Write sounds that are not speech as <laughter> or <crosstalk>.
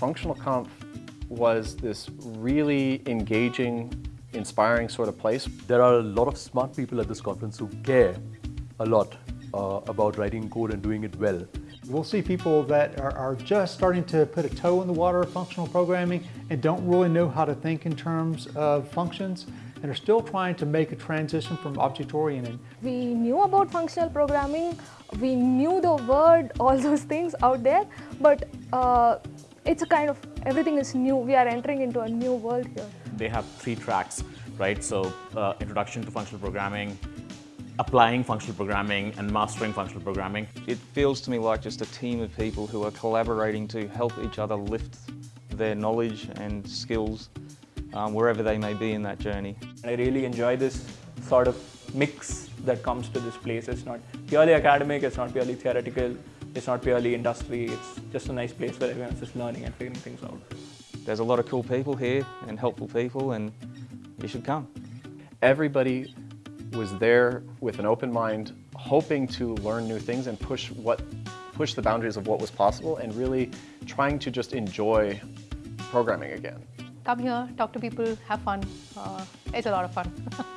Functional Conf was this really engaging, inspiring sort of place. There are a lot of smart people at this conference who care a lot uh, about writing code and doing it well. We'll see people that are, are, just starting to put a toe in the water of functional programming and don't really know how to think in terms of functions and are still trying to make a transition from object-oriented. We knew about functional programming, we knew the word, all those things out there, but uh, it's a kind of, everything is new. We are entering into a new world here. They have three tracks, right? So uh, introduction to functional programming, applying functional programming and mastering functional programming. It feels to me like just a team of people who are collaborating to help each other lift their knowledge and skills um, wherever they may be in that journey. I really enjoy this sort of mix that comes to this place. It's not purely academic, it's not purely theoretical, it's not purely industry, it's just a nice place where everyone's just learning and figuring things out. There's a lot of cool people here and helpful people and you should come. Everybody was there with an open mind, hoping to learn new things and push what push the boundaries of what was possible and really trying to just enjoy programming again. Come here, talk to people, have fun. Uh, it's a lot of fun. <laughs>